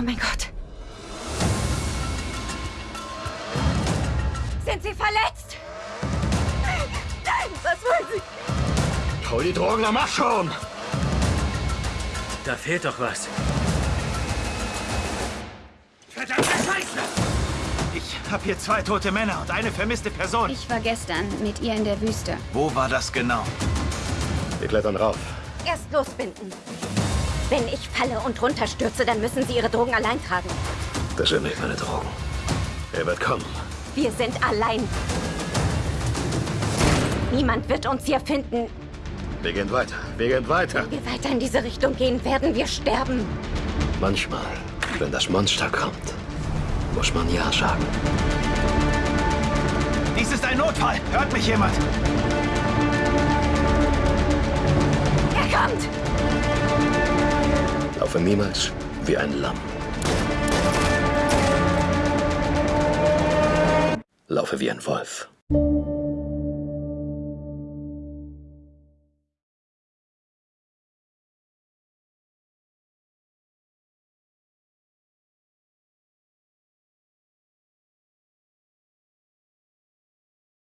Oh mein Gott. Sind Sie verletzt? Was wollen Sie? Hol die Drogen, dann mach schon! Da fehlt doch was. Verdammte Scheiße! Ich habe hier zwei tote Männer und eine vermisste Person. Ich war gestern mit ihr in der Wüste. Wo war das genau? Wir klettern rauf. Erst losbinden. Wenn ich falle und runterstürze, dann müssen Sie Ihre Drogen allein tragen. Das sind nicht meine Drogen. Er wird kommen. Wir sind allein. Niemand wird uns hier finden. Wir gehen weiter. Wir gehen weiter. Wenn wir weiter in diese Richtung gehen, werden wir sterben. Manchmal, wenn das Monster kommt, muss man Ja sagen. Dies ist ein Notfall. Hört mich jemand? Laufe niemals wie ein Lamm. Laufe wie ein Wolf.